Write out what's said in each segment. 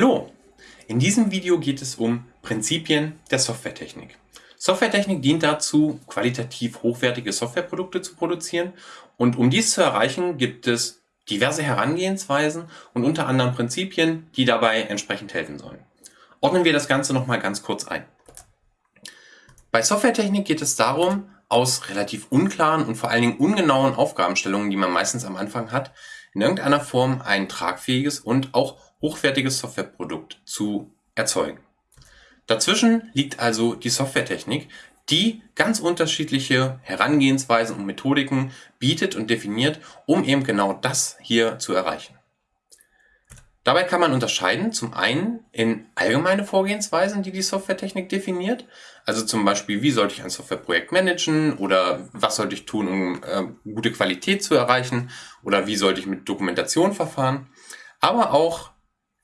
Hallo! In diesem Video geht es um Prinzipien der Softwaretechnik. Softwaretechnik dient dazu, qualitativ hochwertige Softwareprodukte zu produzieren und um dies zu erreichen, gibt es diverse Herangehensweisen und unter anderem Prinzipien, die dabei entsprechend helfen sollen. Ordnen wir das Ganze nochmal ganz kurz ein. Bei Softwaretechnik geht es darum, aus relativ unklaren und vor allen Dingen ungenauen Aufgabenstellungen, die man meistens am Anfang hat, in irgendeiner Form ein tragfähiges und auch hochwertiges Softwareprodukt zu erzeugen. Dazwischen liegt also die Softwaretechnik, die ganz unterschiedliche Herangehensweisen und Methodiken bietet und definiert, um eben genau das hier zu erreichen. Dabei kann man unterscheiden zum einen in allgemeine Vorgehensweisen, die die Softwaretechnik definiert. Also zum Beispiel, wie sollte ich ein Softwareprojekt managen oder was sollte ich tun, um äh, gute Qualität zu erreichen oder wie sollte ich mit Dokumentation verfahren. Aber auch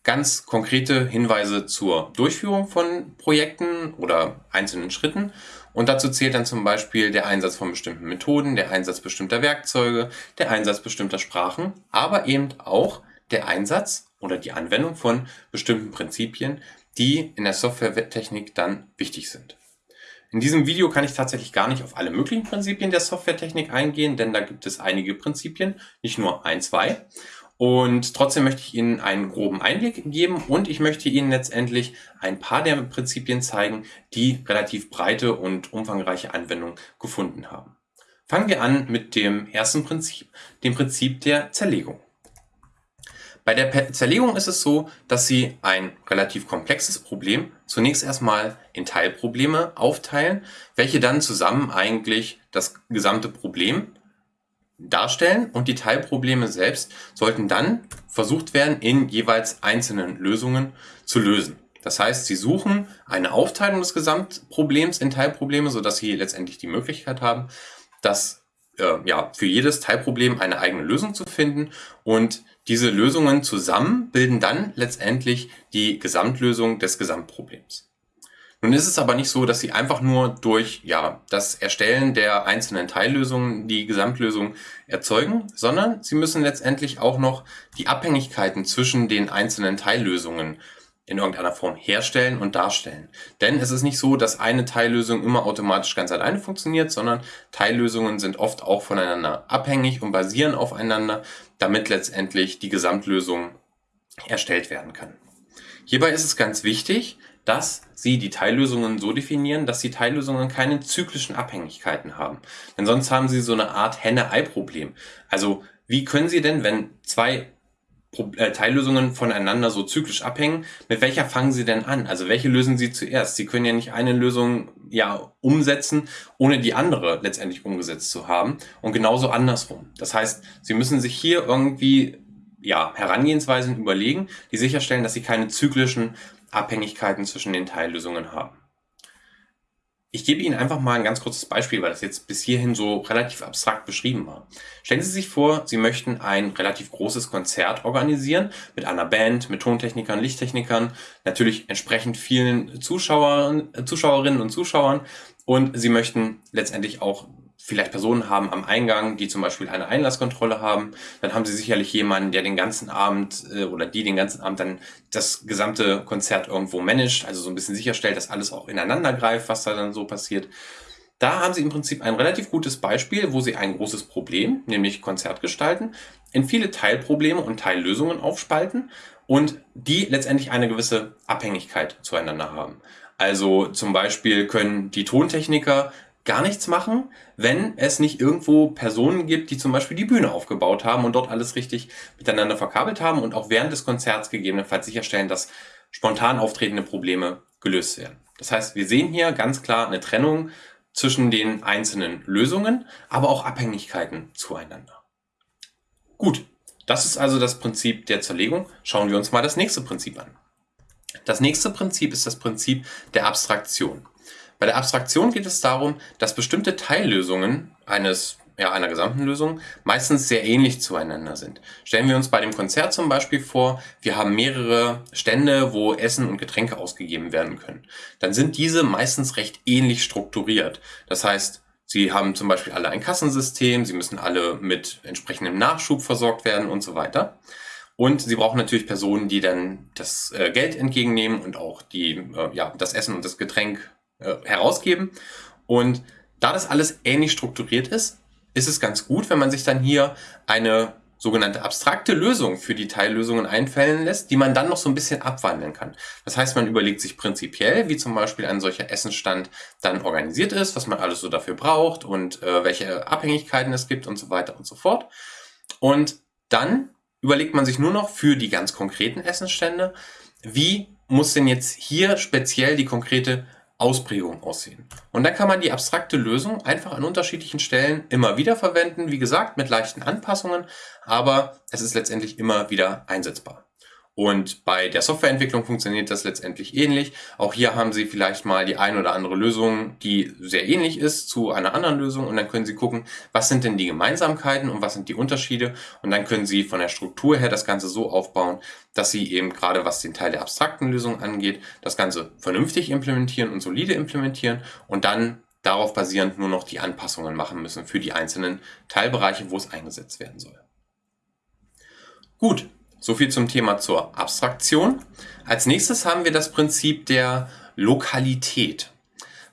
ganz konkrete Hinweise zur Durchführung von Projekten oder einzelnen Schritten. Und dazu zählt dann zum Beispiel der Einsatz von bestimmten Methoden, der Einsatz bestimmter Werkzeuge, der Einsatz bestimmter Sprachen, aber eben auch der Einsatz oder die Anwendung von bestimmten Prinzipien, die in der Softwaretechnik dann wichtig sind. In diesem Video kann ich tatsächlich gar nicht auf alle möglichen Prinzipien der Softwaretechnik eingehen, denn da gibt es einige Prinzipien, nicht nur ein, zwei. Und trotzdem möchte ich Ihnen einen groben Einblick geben und ich möchte Ihnen letztendlich ein paar der Prinzipien zeigen, die relativ breite und umfangreiche Anwendung gefunden haben. Fangen wir an mit dem ersten Prinzip, dem Prinzip der Zerlegung. Bei der Zerlegung ist es so, dass Sie ein relativ komplexes Problem zunächst erstmal in Teilprobleme aufteilen, welche dann zusammen eigentlich das gesamte Problem darstellen und die Teilprobleme selbst sollten dann versucht werden, in jeweils einzelnen Lösungen zu lösen. Das heißt, Sie suchen eine Aufteilung des Gesamtproblems in Teilprobleme, sodass Sie letztendlich die Möglichkeit haben, das äh, ja, für jedes Teilproblem eine eigene Lösung zu finden und diese Lösungen zusammen bilden dann letztendlich die Gesamtlösung des Gesamtproblems. Nun ist es aber nicht so, dass Sie einfach nur durch ja, das Erstellen der einzelnen Teillösungen die Gesamtlösung erzeugen, sondern Sie müssen letztendlich auch noch die Abhängigkeiten zwischen den einzelnen Teillösungen in irgendeiner Form herstellen und darstellen. Denn es ist nicht so, dass eine Teillösung immer automatisch ganz alleine funktioniert, sondern Teillösungen sind oft auch voneinander abhängig und basieren aufeinander, damit letztendlich die Gesamtlösung erstellt werden kann. Hierbei ist es ganz wichtig, dass Sie die Teillösungen so definieren, dass die Teillösungen keine zyklischen Abhängigkeiten haben. Denn sonst haben Sie so eine Art Henne-Ei-Problem. Also wie können Sie denn, wenn zwei äh, Teillösungen voneinander so zyklisch abhängen, mit welcher fangen Sie denn an? Also welche lösen Sie zuerst? Sie können ja nicht eine Lösung ja umsetzen, ohne die andere letztendlich umgesetzt zu haben und genauso andersrum. Das heißt, Sie müssen sich hier irgendwie ja, Herangehensweisen überlegen, die sicherstellen, dass Sie keine zyklischen Abhängigkeiten zwischen den Teillösungen haben. Ich gebe Ihnen einfach mal ein ganz kurzes Beispiel, weil das jetzt bis hierhin so relativ abstrakt beschrieben war. Stellen Sie sich vor, Sie möchten ein relativ großes Konzert organisieren mit einer Band, mit Tontechnikern, Lichttechnikern, natürlich entsprechend vielen Zuschauern, Zuschauerinnen und Zuschauern und Sie möchten letztendlich auch vielleicht Personen haben am Eingang, die zum Beispiel eine Einlasskontrolle haben, dann haben sie sicherlich jemanden, der den ganzen Abend äh, oder die den ganzen Abend dann das gesamte Konzert irgendwo managt, also so ein bisschen sicherstellt, dass alles auch ineinander greift, was da dann so passiert. Da haben Sie im Prinzip ein relativ gutes Beispiel, wo Sie ein großes Problem, nämlich Konzert gestalten, in viele Teilprobleme und Teillösungen aufspalten und die letztendlich eine gewisse Abhängigkeit zueinander haben. Also zum Beispiel können die Tontechniker gar nichts machen, wenn es nicht irgendwo Personen gibt, die zum Beispiel die Bühne aufgebaut haben und dort alles richtig miteinander verkabelt haben und auch während des Konzerts gegebenenfalls sicherstellen, dass spontan auftretende Probleme gelöst werden. Das heißt, wir sehen hier ganz klar eine Trennung zwischen den einzelnen Lösungen, aber auch Abhängigkeiten zueinander. Gut, das ist also das Prinzip der Zerlegung. Schauen wir uns mal das nächste Prinzip an. Das nächste Prinzip ist das Prinzip der Abstraktion. Bei der Abstraktion geht es darum, dass bestimmte Teillösungen eines ja, einer gesamten Lösung meistens sehr ähnlich zueinander sind. Stellen wir uns bei dem Konzert zum Beispiel vor, wir haben mehrere Stände, wo Essen und Getränke ausgegeben werden können. Dann sind diese meistens recht ähnlich strukturiert. Das heißt, sie haben zum Beispiel alle ein Kassensystem, sie müssen alle mit entsprechendem Nachschub versorgt werden und so weiter. Und Sie brauchen natürlich Personen, die dann das äh, Geld entgegennehmen und auch die, äh, ja, das Essen und das Getränk äh, herausgeben. Und da das alles ähnlich strukturiert ist, ist es ganz gut, wenn man sich dann hier eine sogenannte abstrakte Lösung für die Teillösungen einfällen lässt, die man dann noch so ein bisschen abwandeln kann. Das heißt, man überlegt sich prinzipiell, wie zum Beispiel ein solcher Essensstand dann organisiert ist, was man alles so dafür braucht und äh, welche Abhängigkeiten es gibt und so weiter und so fort. Und dann überlegt man sich nur noch für die ganz konkreten Essensstände, wie muss denn jetzt hier speziell die konkrete Ausprägung aussehen. Und dann kann man die abstrakte Lösung einfach an unterschiedlichen Stellen immer wieder verwenden, wie gesagt, mit leichten Anpassungen, aber es ist letztendlich immer wieder einsetzbar. Und bei der Softwareentwicklung funktioniert das letztendlich ähnlich. Auch hier haben Sie vielleicht mal die ein oder andere Lösung, die sehr ähnlich ist zu einer anderen Lösung. Und dann können Sie gucken, was sind denn die Gemeinsamkeiten und was sind die Unterschiede. Und dann können Sie von der Struktur her das Ganze so aufbauen, dass Sie eben gerade was den Teil der abstrakten Lösung angeht, das Ganze vernünftig implementieren und solide implementieren und dann darauf basierend nur noch die Anpassungen machen müssen für die einzelnen Teilbereiche, wo es eingesetzt werden soll. Gut, so viel zum Thema zur Abstraktion. Als nächstes haben wir das Prinzip der Lokalität.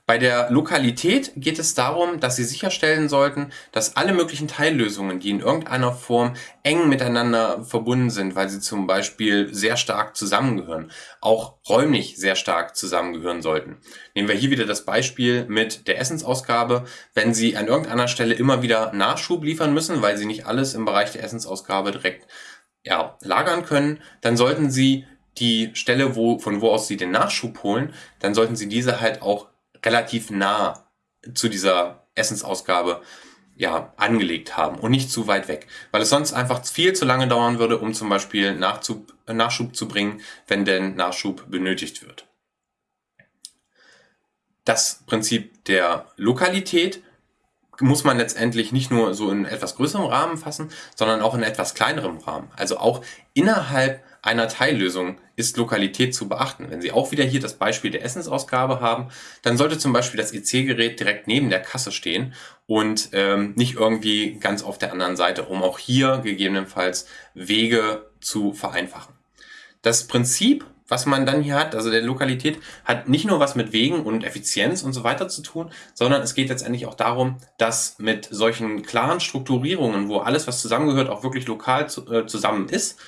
Bei der Lokalität geht es darum, dass Sie sicherstellen sollten, dass alle möglichen Teillösungen, die in irgendeiner Form eng miteinander verbunden sind, weil sie zum Beispiel sehr stark zusammengehören, auch räumlich sehr stark zusammengehören sollten. Nehmen wir hier wieder das Beispiel mit der Essensausgabe. Wenn Sie an irgendeiner Stelle immer wieder Nachschub liefern müssen, weil Sie nicht alles im Bereich der Essensausgabe direkt ja, lagern können, dann sollten Sie die Stelle, wo, von wo aus Sie den Nachschub holen, dann sollten Sie diese halt auch relativ nah zu dieser Essensausgabe ja, angelegt haben und nicht zu weit weg, weil es sonst einfach viel zu lange dauern würde, um zum Beispiel Nachzug, Nachschub zu bringen, wenn denn Nachschub benötigt wird. Das Prinzip der Lokalität muss man letztendlich nicht nur so in etwas größerem Rahmen fassen, sondern auch in etwas kleinerem Rahmen. Also auch innerhalb einer Teillösung ist Lokalität zu beachten. Wenn Sie auch wieder hier das Beispiel der Essensausgabe haben, dann sollte zum Beispiel das EC-Gerät direkt neben der Kasse stehen und ähm, nicht irgendwie ganz auf der anderen Seite, um auch hier gegebenenfalls Wege zu vereinfachen. Das Prinzip was man dann hier hat, also der Lokalität, hat nicht nur was mit Wegen und Effizienz und so weiter zu tun, sondern es geht letztendlich auch darum, dass mit solchen klaren Strukturierungen, wo alles, was zusammengehört, auch wirklich lokal zu, äh, zusammen ist,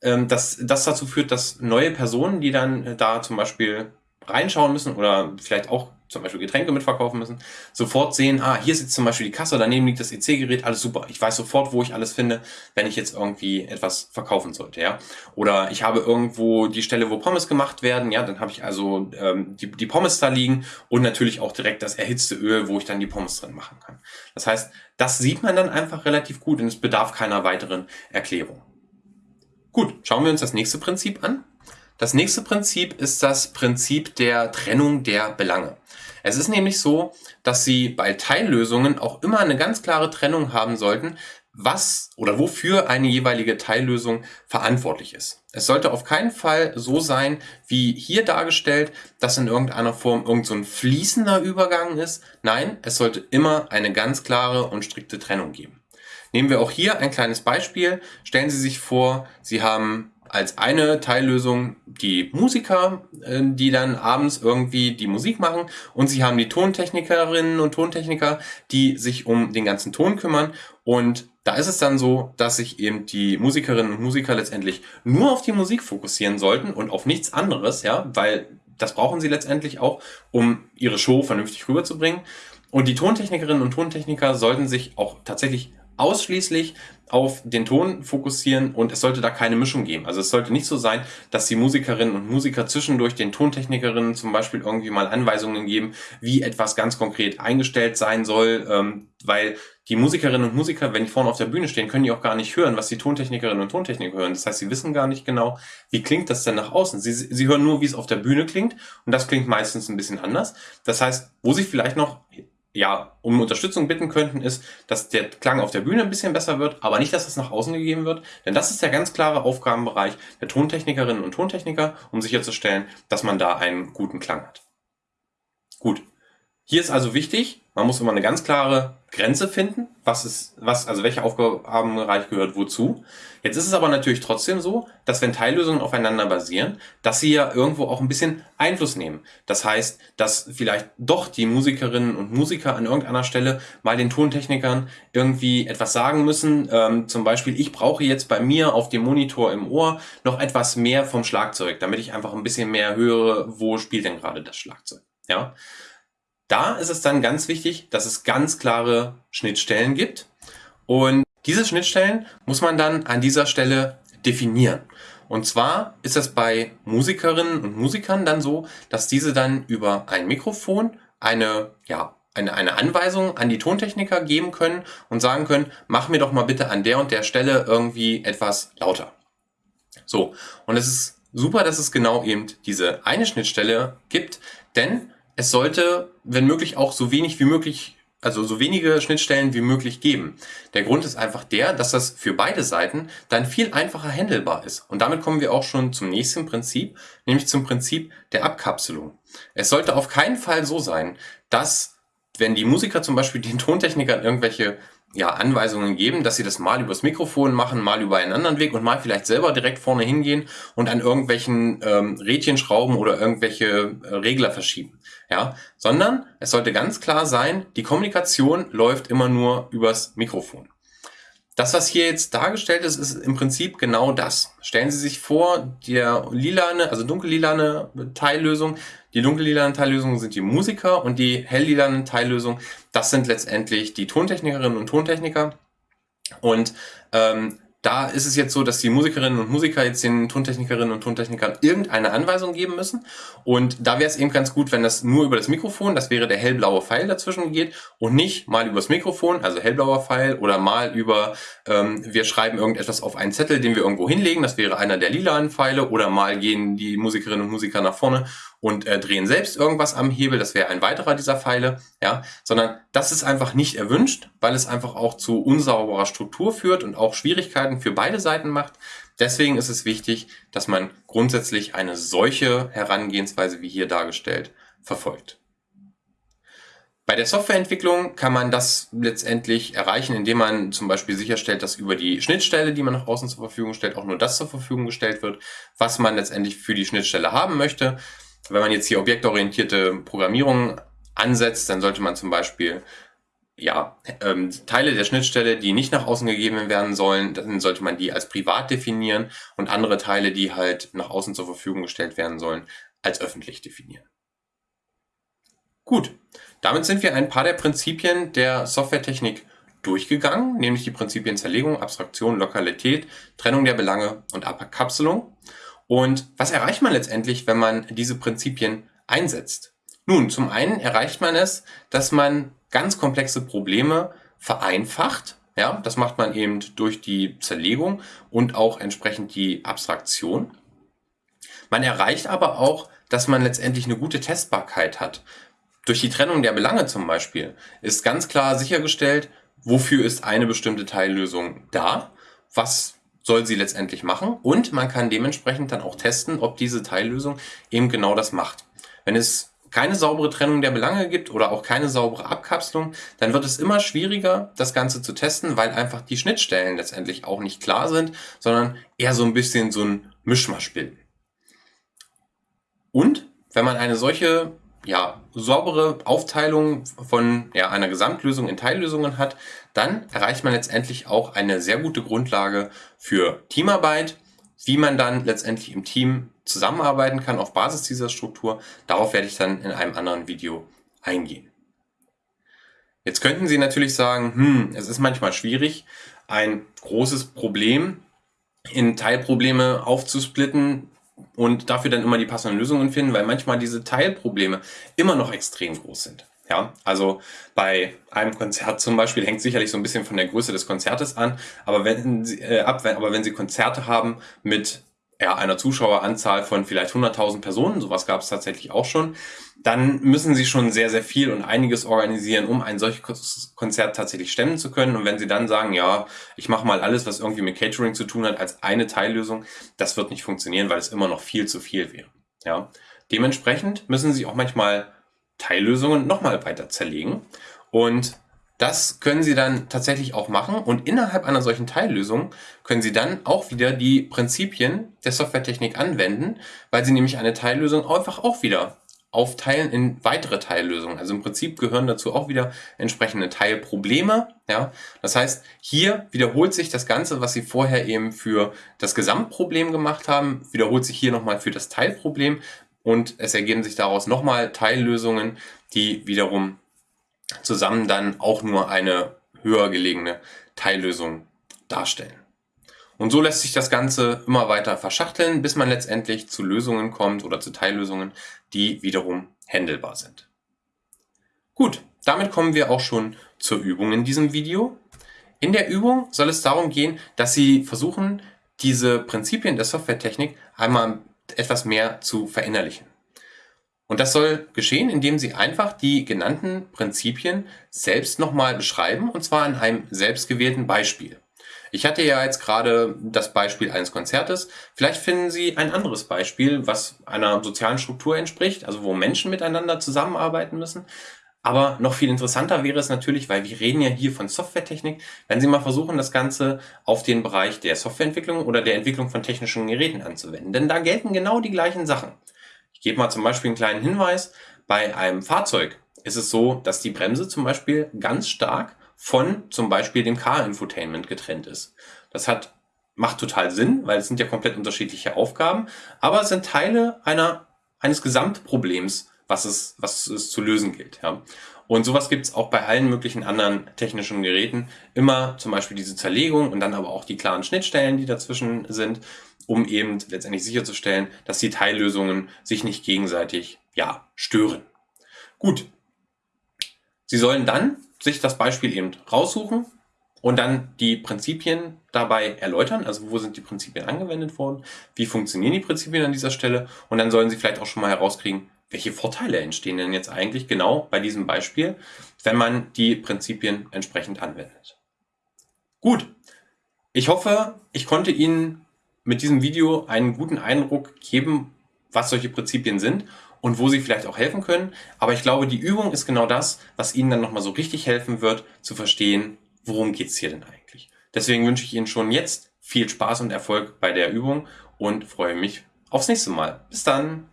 ähm, dass das dazu führt, dass neue Personen, die dann äh, da zum Beispiel reinschauen müssen oder vielleicht auch zum Beispiel Getränke mitverkaufen müssen, sofort sehen, ah, hier sitzt zum Beispiel die Kasse, daneben liegt das EC-Gerät, alles super. Ich weiß sofort, wo ich alles finde, wenn ich jetzt irgendwie etwas verkaufen sollte, ja. Oder ich habe irgendwo die Stelle, wo Pommes gemacht werden, ja, dann habe ich also ähm, die, die Pommes da liegen und natürlich auch direkt das erhitzte Öl, wo ich dann die Pommes drin machen kann. Das heißt, das sieht man dann einfach relativ gut und es bedarf keiner weiteren Erklärung. Gut, schauen wir uns das nächste Prinzip an. Das nächste Prinzip ist das Prinzip der Trennung der Belange. Es ist nämlich so, dass Sie bei Teillösungen auch immer eine ganz klare Trennung haben sollten, was oder wofür eine jeweilige Teillösung verantwortlich ist. Es sollte auf keinen Fall so sein, wie hier dargestellt, dass in irgendeiner Form irgend so fließender Übergang ist. Nein, es sollte immer eine ganz klare und strikte Trennung geben. Nehmen wir auch hier ein kleines Beispiel. Stellen Sie sich vor, Sie haben als eine Teillösung die Musiker, äh, die dann abends irgendwie die Musik machen und sie haben die Tontechnikerinnen und Tontechniker, die sich um den ganzen Ton kümmern und da ist es dann so, dass sich eben die Musikerinnen und Musiker letztendlich nur auf die Musik fokussieren sollten und auf nichts anderes, ja, weil das brauchen sie letztendlich auch, um ihre Show vernünftig rüberzubringen. Und die Tontechnikerinnen und Tontechniker sollten sich auch tatsächlich ausschließlich auf den Ton fokussieren und es sollte da keine Mischung geben. Also es sollte nicht so sein, dass die Musikerinnen und Musiker zwischendurch den Tontechnikerinnen zum Beispiel irgendwie mal Anweisungen geben, wie etwas ganz konkret eingestellt sein soll, ähm, weil die Musikerinnen und Musiker, wenn die vorne auf der Bühne stehen, können die auch gar nicht hören, was die Tontechnikerinnen und Tontechniker hören. Das heißt, sie wissen gar nicht genau, wie klingt das denn nach außen. Sie, sie hören nur, wie es auf der Bühne klingt und das klingt meistens ein bisschen anders. Das heißt, wo sie vielleicht noch ja, um Unterstützung bitten könnten, ist, dass der Klang auf der Bühne ein bisschen besser wird, aber nicht, dass es nach außen gegeben wird. Denn das ist der ganz klare Aufgabenbereich der Tontechnikerinnen und Tontechniker, um sicherzustellen, dass man da einen guten Klang hat. Gut. Hier ist also wichtig, man muss immer eine ganz klare Grenze finden, was ist, was, also welcher Aufgabenbereich gehört wozu. Jetzt ist es aber natürlich trotzdem so, dass wenn Teillösungen aufeinander basieren, dass sie ja irgendwo auch ein bisschen Einfluss nehmen. Das heißt, dass vielleicht doch die Musikerinnen und Musiker an irgendeiner Stelle mal den Tontechnikern irgendwie etwas sagen müssen. Ähm, zum Beispiel, ich brauche jetzt bei mir auf dem Monitor im Ohr noch etwas mehr vom Schlagzeug, damit ich einfach ein bisschen mehr höre, wo spielt denn gerade das Schlagzeug. Ja. Da ist es dann ganz wichtig, dass es ganz klare Schnittstellen gibt. Und diese Schnittstellen muss man dann an dieser Stelle definieren. Und zwar ist das bei Musikerinnen und Musikern dann so, dass diese dann über ein Mikrofon eine, ja, eine, eine Anweisung an die Tontechniker geben können und sagen können, mach mir doch mal bitte an der und der Stelle irgendwie etwas lauter. So, und es ist super, dass es genau eben diese eine Schnittstelle gibt, denn es sollte, wenn möglich, auch so wenig wie möglich, also so wenige Schnittstellen wie möglich geben. Der Grund ist einfach der, dass das für beide Seiten dann viel einfacher handelbar ist. Und damit kommen wir auch schon zum nächsten Prinzip, nämlich zum Prinzip der Abkapselung. Es sollte auf keinen Fall so sein, dass wenn die Musiker zum Beispiel den Tontechnikern irgendwelche ja, Anweisungen geben, dass sie das mal übers Mikrofon machen, mal über einen anderen Weg und mal vielleicht selber direkt vorne hingehen und an irgendwelchen ähm, Rädchen schrauben oder irgendwelche äh, Regler verschieben. Ja, sondern es sollte ganz klar sein, die Kommunikation läuft immer nur übers Mikrofon. Das, was hier jetzt dargestellt ist, ist im Prinzip genau das. Stellen Sie sich vor, der lilane, also dunkellilane Teillösung, die dunkellilanen Teillösungen sind die Musiker und die helllilanen Teillösungen, das sind letztendlich die Tontechnikerinnen und Tontechniker. Und ähm, da ist es jetzt so, dass die Musikerinnen und Musiker jetzt den Tontechnikerinnen und Tontechnikern irgendeine Anweisung geben müssen. Und da wäre es eben ganz gut, wenn das nur über das Mikrofon, das wäre der hellblaue Pfeil dazwischen geht und nicht mal übers Mikrofon, also hellblauer Pfeil oder mal über, ähm, wir schreiben irgendetwas auf einen Zettel, den wir irgendwo hinlegen, das wäre einer der lilanen Pfeile oder mal gehen die Musikerinnen und Musiker nach vorne und äh, drehen selbst irgendwas am Hebel, das wäre ein weiterer dieser Pfeile, ja, sondern das ist einfach nicht erwünscht, weil es einfach auch zu unsauberer Struktur führt und auch Schwierigkeiten für beide Seiten macht. Deswegen ist es wichtig, dass man grundsätzlich eine solche Herangehensweise wie hier dargestellt verfolgt. Bei der Softwareentwicklung kann man das letztendlich erreichen, indem man zum Beispiel sicherstellt, dass über die Schnittstelle, die man nach außen zur Verfügung stellt, auch nur das zur Verfügung gestellt wird, was man letztendlich für die Schnittstelle haben möchte. Wenn man jetzt hier objektorientierte Programmierung ansetzt, dann sollte man zum Beispiel ja, ähm, Teile der Schnittstelle, die nicht nach außen gegeben werden sollen, dann sollte man die als privat definieren und andere Teile, die halt nach außen zur Verfügung gestellt werden sollen, als öffentlich definieren. Gut, damit sind wir ein paar der Prinzipien der Softwaretechnik durchgegangen, nämlich die Prinzipien Zerlegung, Abstraktion, Lokalität, Trennung der Belange und Abkapselung. Und was erreicht man letztendlich, wenn man diese Prinzipien einsetzt? Nun, zum einen erreicht man es, dass man ganz komplexe Probleme vereinfacht. Ja, das macht man eben durch die Zerlegung und auch entsprechend die Abstraktion. Man erreicht aber auch, dass man letztendlich eine gute Testbarkeit hat. Durch die Trennung der Belange zum Beispiel ist ganz klar sichergestellt, wofür ist eine bestimmte Teillösung da, was soll sie letztendlich machen und man kann dementsprechend dann auch testen, ob diese Teillösung eben genau das macht. Wenn es keine saubere Trennung der Belange gibt oder auch keine saubere Abkapselung, dann wird es immer schwieriger, das Ganze zu testen, weil einfach die Schnittstellen letztendlich auch nicht klar sind, sondern eher so ein bisschen so ein Mischmasch bilden. Und wenn man eine solche ja, saubere Aufteilung von ja, einer Gesamtlösung in Teillösungen hat, dann erreicht man letztendlich auch eine sehr gute Grundlage für Teamarbeit, wie man dann letztendlich im Team zusammenarbeiten kann auf Basis dieser Struktur. Darauf werde ich dann in einem anderen Video eingehen. Jetzt könnten Sie natürlich sagen, hm, es ist manchmal schwierig, ein großes Problem in Teilprobleme aufzusplitten, und dafür dann immer die passenden Lösungen finden, weil manchmal diese Teilprobleme immer noch extrem groß sind. Ja, also bei einem Konzert zum Beispiel hängt sicherlich so ein bisschen von der Größe des Konzertes an, aber wenn Sie, äh, ab, wenn, aber wenn Sie Konzerte haben mit ja, einer Zuschaueranzahl von vielleicht 100.000 Personen, sowas gab es tatsächlich auch schon, dann müssen sie schon sehr, sehr viel und einiges organisieren, um ein solches Konzert tatsächlich stemmen zu können. Und wenn sie dann sagen, ja, ich mache mal alles, was irgendwie mit Catering zu tun hat, als eine Teillösung, das wird nicht funktionieren, weil es immer noch viel zu viel wäre. Ja. Dementsprechend müssen sie auch manchmal Teillösungen nochmal weiter zerlegen. Und das können Sie dann tatsächlich auch machen und innerhalb einer solchen Teillösung können Sie dann auch wieder die Prinzipien der Softwaretechnik anwenden, weil Sie nämlich eine Teillösung einfach auch wieder aufteilen in weitere Teillösungen. Also im Prinzip gehören dazu auch wieder entsprechende Teilprobleme. Ja, das heißt, hier wiederholt sich das Ganze, was Sie vorher eben für das Gesamtproblem gemacht haben, wiederholt sich hier nochmal für das Teilproblem und es ergeben sich daraus nochmal Teillösungen, die wiederum zusammen dann auch nur eine höher gelegene Teillösung darstellen. Und so lässt sich das Ganze immer weiter verschachteln, bis man letztendlich zu Lösungen kommt oder zu Teillösungen, die wiederum händelbar sind. Gut, damit kommen wir auch schon zur Übung in diesem Video. In der Übung soll es darum gehen, dass Sie versuchen, diese Prinzipien der Softwaretechnik einmal etwas mehr zu verinnerlichen. Und das soll geschehen, indem Sie einfach die genannten Prinzipien selbst nochmal beschreiben, und zwar in einem selbstgewählten Beispiel. Ich hatte ja jetzt gerade das Beispiel eines Konzertes. Vielleicht finden Sie ein anderes Beispiel, was einer sozialen Struktur entspricht, also wo Menschen miteinander zusammenarbeiten müssen. Aber noch viel interessanter wäre es natürlich, weil wir reden ja hier von Softwaretechnik, wenn Sie mal versuchen, das Ganze auf den Bereich der Softwareentwicklung oder der Entwicklung von technischen Geräten anzuwenden. Denn da gelten genau die gleichen Sachen. Gebe mal zum Beispiel einen kleinen Hinweis. Bei einem Fahrzeug ist es so, dass die Bremse zum Beispiel ganz stark von zum Beispiel dem Car-Infotainment getrennt ist. Das hat, macht total Sinn, weil es sind ja komplett unterschiedliche Aufgaben, aber es sind Teile einer, eines Gesamtproblems, was es, was es zu lösen gilt. Ja. Und sowas gibt es auch bei allen möglichen anderen technischen Geräten. Immer zum Beispiel diese Zerlegung und dann aber auch die klaren Schnittstellen, die dazwischen sind, um eben letztendlich sicherzustellen, dass die Teillösungen sich nicht gegenseitig ja, stören. Gut. Sie sollen dann sich das Beispiel eben raussuchen und dann die Prinzipien dabei erläutern. Also wo sind die Prinzipien angewendet worden? Wie funktionieren die Prinzipien an dieser Stelle? Und dann sollen Sie vielleicht auch schon mal herauskriegen, welche Vorteile entstehen denn jetzt eigentlich genau bei diesem Beispiel, wenn man die Prinzipien entsprechend anwendet. Gut, ich hoffe, ich konnte Ihnen mit diesem Video einen guten Eindruck geben, was solche Prinzipien sind und wo sie vielleicht auch helfen können. Aber ich glaube, die Übung ist genau das, was Ihnen dann nochmal so richtig helfen wird, zu verstehen, worum geht's hier denn eigentlich. Deswegen wünsche ich Ihnen schon jetzt viel Spaß und Erfolg bei der Übung und freue mich aufs nächste Mal. Bis dann!